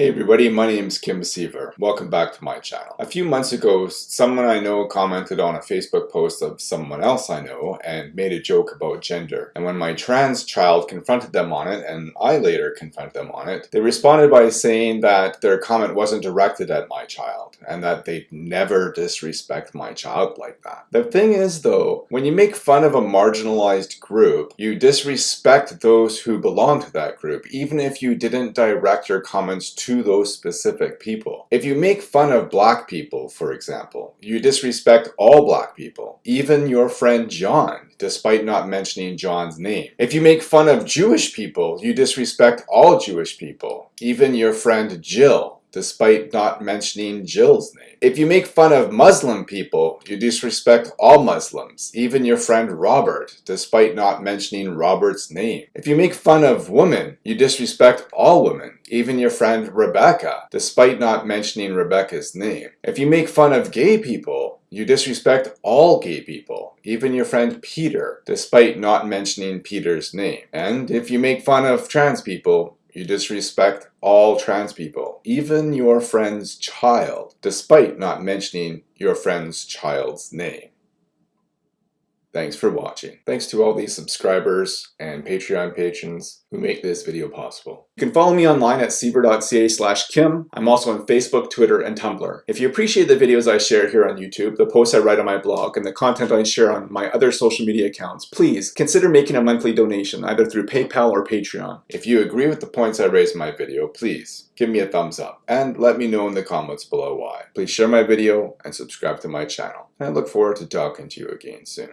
Hey everybody, my name is Kim Seaver. Welcome back to my channel. A few months ago, someone I know commented on a Facebook post of someone else I know and made a joke about gender. And when my trans child confronted them on it, and I later confronted them on it, they responded by saying that their comment wasn't directed at my child and that they'd never disrespect my child like that. The thing is though, when you make fun of a marginalized group, you disrespect those who belong to that group, even if you didn't direct your comments to to those specific people. If you make fun of black people, for example, you disrespect all black people, even your friend John, despite not mentioning John's name. If you make fun of Jewish people, you disrespect all Jewish people, even your friend Jill, despite not mentioning Jill's name. If you make fun of Muslim people, you disrespect all Muslims, even your friend Robert, despite not mentioning Robert's name. If you make fun of women, you disrespect all women, even your friend Rebecca, despite not mentioning Rebecca's name. If you make fun of gay people, you disrespect all gay people, even your friend Peter, despite not mentioning Peter's name. And if you make fun of trans people, you disrespect all trans people, even your friend's child, despite not mentioning your friend's child's name. Thanks for watching. Thanks to all these subscribers and Patreon patrons who make this video possible. You can follow me online at seaver.ca slash kim. I'm also on Facebook, Twitter, and Tumblr. If you appreciate the videos I share here on YouTube, the posts I write on my blog, and the content I share on my other social media accounts, please consider making a monthly donation either through PayPal or Patreon. If you agree with the points I raise in my video, please give me a thumbs up and let me know in the comments below why. Please share my video and subscribe to my channel. And I look forward to talking to you again soon.